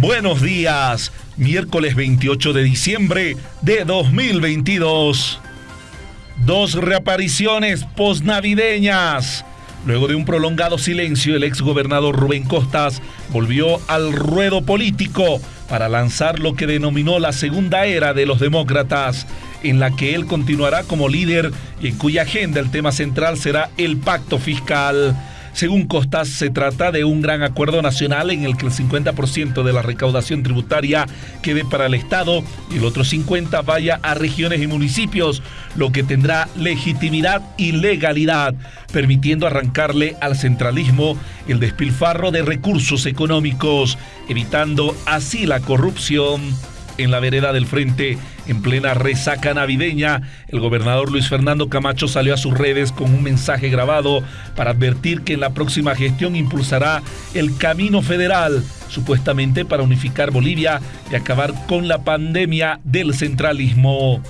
Buenos días, miércoles 28 de diciembre de 2022. Dos reapariciones posnavideñas. Luego de un prolongado silencio, el exgobernador Rubén Costas volvió al ruedo político para lanzar lo que denominó la segunda era de los demócratas, en la que él continuará como líder y en cuya agenda el tema central será el pacto fiscal. Según Costas, se trata de un gran acuerdo nacional en el que el 50% de la recaudación tributaria quede para el Estado y el otro 50% vaya a regiones y municipios, lo que tendrá legitimidad y legalidad, permitiendo arrancarle al centralismo el despilfarro de recursos económicos, evitando así la corrupción en la vereda del frente, en plena resaca navideña, el gobernador Luis Fernando Camacho salió a sus redes con un mensaje grabado para advertir que en la próxima gestión impulsará el camino federal, supuestamente para unificar Bolivia y acabar con la pandemia del centralismo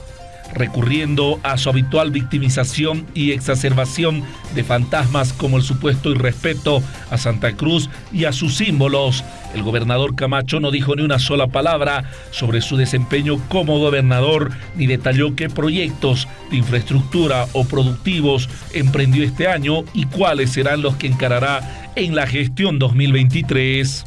recurriendo a su habitual victimización y exacerbación de fantasmas como el supuesto irrespeto a Santa Cruz y a sus símbolos. El gobernador Camacho no dijo ni una sola palabra sobre su desempeño como gobernador, ni detalló qué proyectos de infraestructura o productivos emprendió este año y cuáles serán los que encarará en la gestión 2023.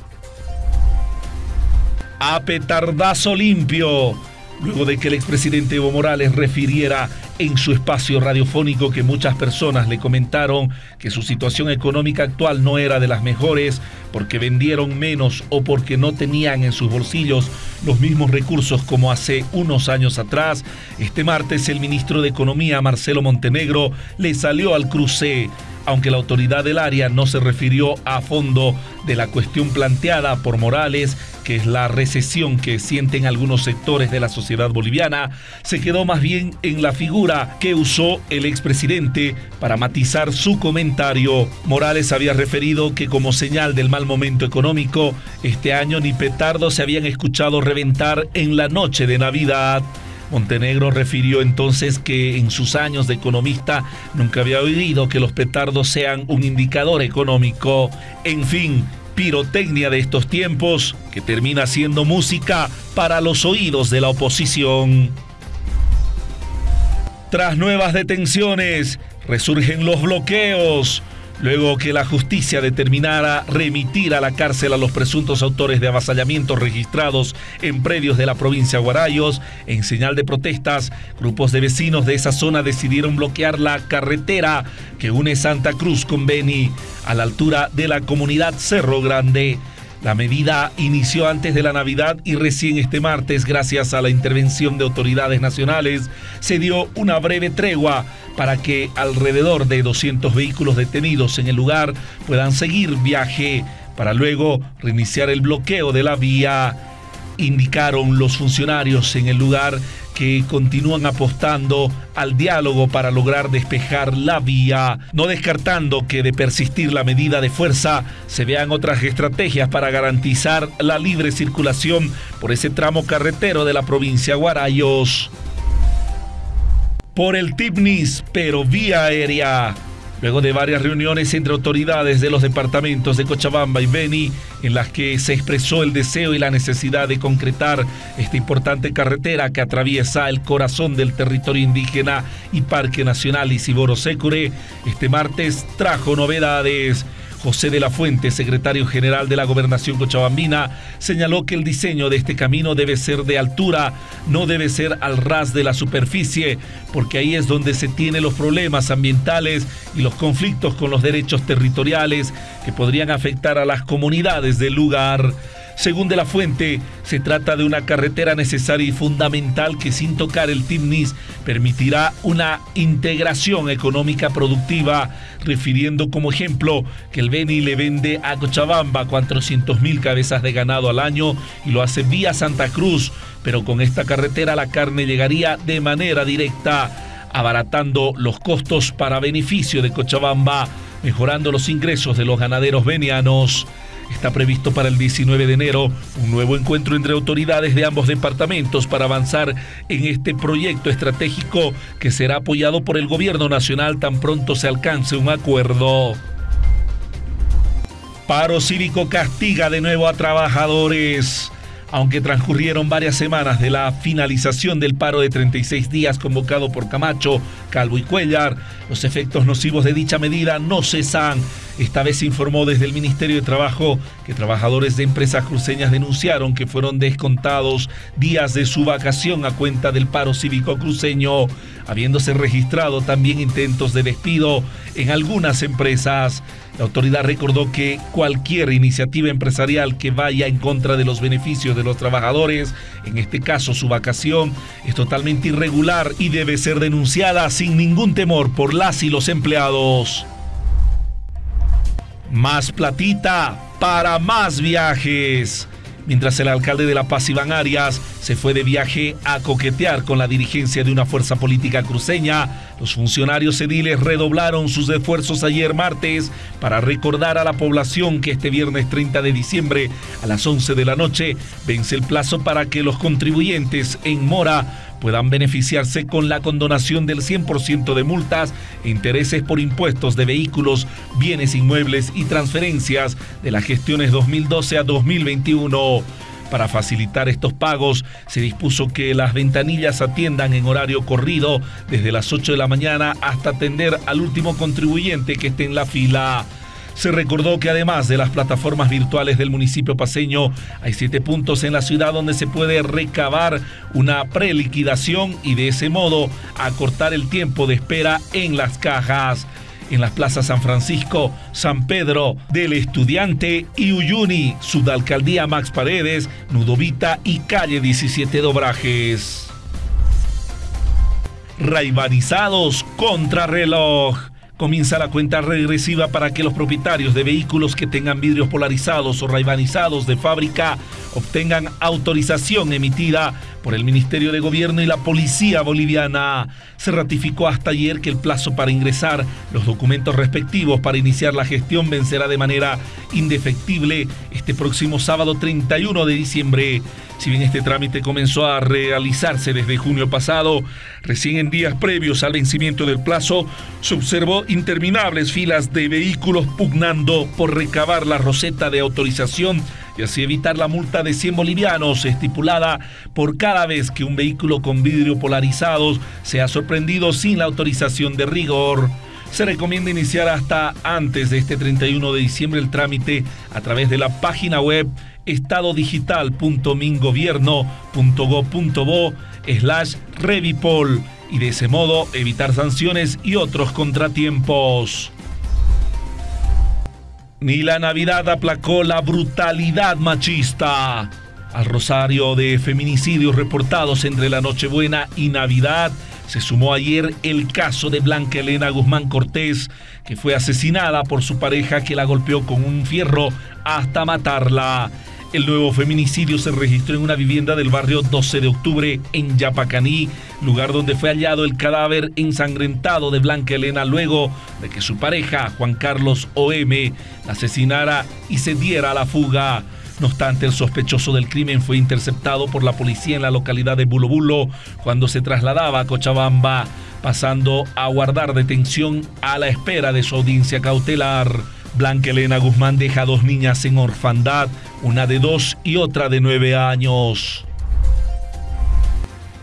A petardazo limpio luego de que el expresidente Evo Morales refiriera en su espacio radiofónico que muchas personas le comentaron que su situación económica actual no era de las mejores porque vendieron menos o porque no tenían en sus bolsillos los mismos recursos como hace unos años atrás, este martes el ministro de Economía Marcelo Montenegro le salió al cruce aunque la autoridad del área no se refirió a fondo de la cuestión planteada por Morales, que es la recesión que sienten algunos sectores de la sociedad boliviana, se quedó más bien en la figura que usó el expresidente para matizar su comentario. Morales había referido que como señal del mal momento económico, este año ni petardos se habían escuchado reventar en la noche de Navidad. Montenegro refirió entonces que en sus años de economista nunca había oído que los petardos sean un indicador económico. En fin, pirotecnia de estos tiempos que termina siendo música para los oídos de la oposición. Tras nuevas detenciones, resurgen los bloqueos. Luego que la justicia determinara remitir a la cárcel a los presuntos autores de avasallamientos registrados en predios de la provincia de Guarayos, en señal de protestas, grupos de vecinos de esa zona decidieron bloquear la carretera que une Santa Cruz con Beni a la altura de la comunidad Cerro Grande. La medida inició antes de la Navidad y recién este martes, gracias a la intervención de autoridades nacionales, se dio una breve tregua para que alrededor de 200 vehículos detenidos en el lugar puedan seguir viaje para luego reiniciar el bloqueo de la vía. Indicaron los funcionarios en el lugar que continúan apostando al diálogo para lograr despejar la vía, no descartando que de persistir la medida de fuerza se vean otras estrategias para garantizar la libre circulación por ese tramo carretero de la provincia Guarayos. Por el TIPNIS, pero vía aérea. Luego de varias reuniones entre autoridades de los departamentos de Cochabamba y Beni, en las que se expresó el deseo y la necesidad de concretar esta importante carretera que atraviesa el corazón del territorio indígena y Parque Nacional Isiboro Secure, este martes trajo novedades. José de la Fuente, secretario general de la Gobernación Cochabambina, señaló que el diseño de este camino debe ser de altura, no debe ser al ras de la superficie, porque ahí es donde se tienen los problemas ambientales y los conflictos con los derechos territoriales que podrían afectar a las comunidades del lugar. Según de la fuente, se trata de una carretera necesaria y fundamental que sin tocar el TIMNIS permitirá una integración económica productiva, refiriendo como ejemplo que el Beni le vende a Cochabamba 400 mil cabezas de ganado al año y lo hace vía Santa Cruz, pero con esta carretera la carne llegaría de manera directa, abaratando los costos para beneficio de Cochabamba, mejorando los ingresos de los ganaderos venianos. Está previsto para el 19 de enero un nuevo encuentro entre autoridades de ambos departamentos para avanzar en este proyecto estratégico que será apoyado por el gobierno nacional tan pronto se alcance un acuerdo. Paro cívico castiga de nuevo a trabajadores. Aunque transcurrieron varias semanas de la finalización del paro de 36 días convocado por Camacho, Calvo y Cuellar, los efectos nocivos de dicha medida no cesan. Esta vez se informó desde el Ministerio de Trabajo que trabajadores de empresas cruceñas denunciaron que fueron descontados días de su vacación a cuenta del paro cívico cruceño, habiéndose registrado también intentos de despido en algunas empresas. La autoridad recordó que cualquier iniciativa empresarial que vaya en contra de los beneficios de los trabajadores, en este caso su vacación, es totalmente irregular y debe ser denunciada sin ningún temor por las y los empleados. Más platita para más viajes. Mientras el alcalde de La Paz, Iván Arias, se fue de viaje a coquetear con la dirigencia de una fuerza política cruceña, los funcionarios ediles redoblaron sus esfuerzos ayer martes para recordar a la población que este viernes 30 de diciembre a las 11 de la noche vence el plazo para que los contribuyentes en mora puedan beneficiarse con la condonación del 100% de multas e intereses por impuestos de vehículos, bienes inmuebles y transferencias de las gestiones 2012 a 2021. Para facilitar estos pagos, se dispuso que las ventanillas atiendan en horario corrido desde las 8 de la mañana hasta atender al último contribuyente que esté en la fila. Se recordó que además de las plataformas virtuales del municipio paseño, hay siete puntos en la ciudad donde se puede recabar una preliquidación y de ese modo acortar el tiempo de espera en las cajas en las plazas San Francisco, San Pedro, del Estudiante y Uyuni, Sudalcaldía Max Paredes, Nudovita y Calle 17 Dobrajes. Raibanizados contra reloj comienza la cuenta regresiva para que los propietarios de vehículos que tengan vidrios polarizados o raibanizados de fábrica obtengan autorización emitida por el Ministerio de Gobierno y la Policía Boliviana. Se ratificó hasta ayer que el plazo para ingresar los documentos respectivos para iniciar la gestión vencerá de manera indefectible este próximo sábado 31 de diciembre. Si bien este trámite comenzó a realizarse desde junio pasado, recién en días previos al vencimiento del plazo, se observó interminables filas de vehículos pugnando por recabar la roseta de autorización y así evitar la multa de 100 bolivianos estipulada por cada vez que un vehículo con vidrio polarizados sea sorprendido sin la autorización de rigor. Se recomienda iniciar hasta antes de este 31 de diciembre el trámite a través de la página web estadodigital.mingobierno.go.bo slash revipol y de ese modo evitar sanciones y otros contratiempos. Ni la Navidad aplacó la brutalidad machista. Al rosario de feminicidios reportados entre la Nochebuena y Navidad, se sumó ayer el caso de Blanca Elena Guzmán Cortés, que fue asesinada por su pareja que la golpeó con un fierro hasta matarla. El nuevo feminicidio se registró en una vivienda del barrio 12 de octubre en Yapacaní, lugar donde fue hallado el cadáver ensangrentado de Blanca Elena luego de que su pareja, Juan Carlos O.M., la asesinara y se diera a la fuga. No obstante, el sospechoso del crimen fue interceptado por la policía en la localidad de Bulobulo cuando se trasladaba a Cochabamba, pasando a guardar detención a la espera de su audiencia cautelar. Blanca Elena Guzmán deja dos niñas en orfandad, una de dos y otra de nueve años.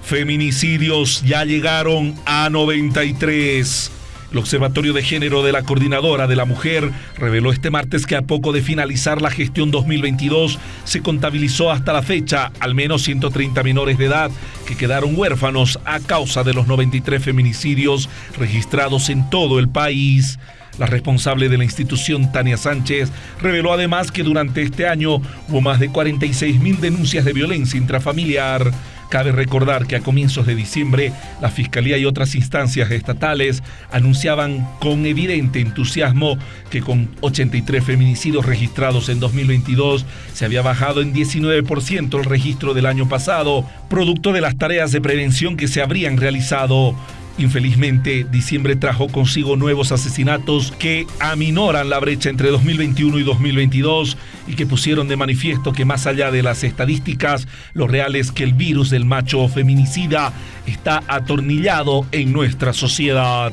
Feminicidios ya llegaron a 93. El Observatorio de Género de la Coordinadora de la Mujer reveló este martes que a poco de finalizar la gestión 2022 se contabilizó hasta la fecha al menos 130 menores de edad que quedaron huérfanos a causa de los 93 feminicidios registrados en todo el país. La responsable de la institución, Tania Sánchez, reveló además que durante este año hubo más de 46 mil denuncias de violencia intrafamiliar. Cabe recordar que a comienzos de diciembre la Fiscalía y otras instancias estatales anunciaban con evidente entusiasmo que con 83 feminicidios registrados en 2022 se había bajado en 19% el registro del año pasado, producto de las tareas de prevención que se habrían realizado. Infelizmente, diciembre trajo consigo nuevos asesinatos que aminoran la brecha entre 2021 y 2022 y que pusieron de manifiesto que más allá de las estadísticas, lo real es que el virus del macho feminicida está atornillado en nuestra sociedad.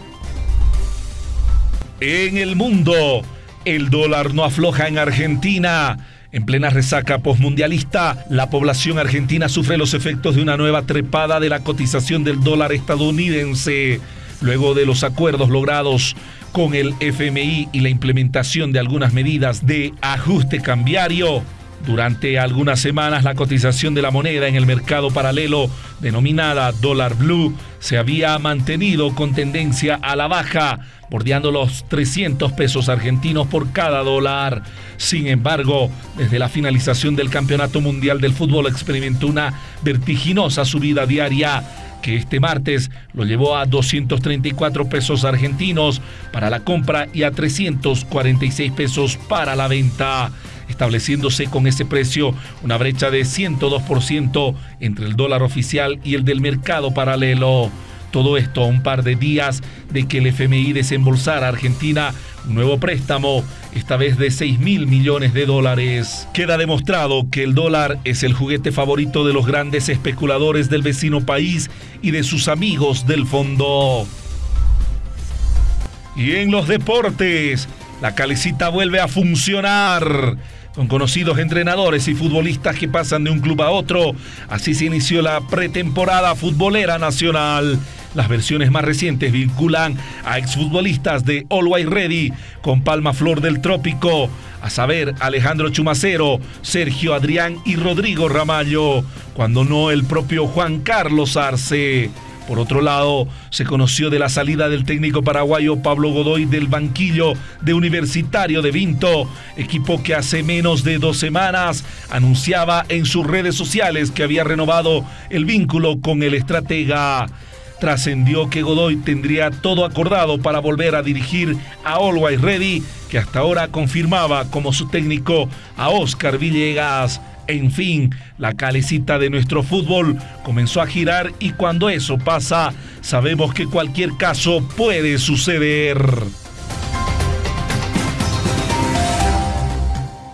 En el mundo, El dólar no afloja en Argentina. En plena resaca postmundialista, la población argentina sufre los efectos de una nueva trepada de la cotización del dólar estadounidense. Luego de los acuerdos logrados con el FMI y la implementación de algunas medidas de ajuste cambiario, durante algunas semanas la cotización de la moneda en el mercado paralelo denominada dólar blue se había mantenido con tendencia a la baja, bordeando los 300 pesos argentinos por cada dólar. Sin embargo, desde la finalización del Campeonato Mundial del Fútbol experimentó una vertiginosa subida diaria que este martes lo llevó a 234 pesos argentinos para la compra y a 346 pesos para la venta estableciéndose con ese precio una brecha de 102% entre el dólar oficial y el del mercado paralelo. Todo esto a un par de días de que el FMI desembolsara a Argentina un nuevo préstamo, esta vez de 6 mil millones de dólares. Queda demostrado que el dólar es el juguete favorito de los grandes especuladores del vecino país y de sus amigos del fondo. Y en los deportes, la calecita vuelve a funcionar con conocidos entrenadores y futbolistas que pasan de un club a otro. Así se inició la pretemporada futbolera nacional. Las versiones más recientes vinculan a exfutbolistas de Always Ready con Palma Flor del Trópico, a saber Alejandro Chumacero, Sergio Adrián y Rodrigo Ramallo, cuando no el propio Juan Carlos Arce. Por otro lado, se conoció de la salida del técnico paraguayo Pablo Godoy del banquillo de Universitario de Vinto, equipo que hace menos de dos semanas anunciaba en sus redes sociales que había renovado el vínculo con el estratega. Trascendió que Godoy tendría todo acordado para volver a dirigir a Always Ready, que hasta ahora confirmaba como su técnico a Oscar Villegas. En fin, la calecita de nuestro fútbol comenzó a girar y cuando eso pasa, sabemos que cualquier caso puede suceder.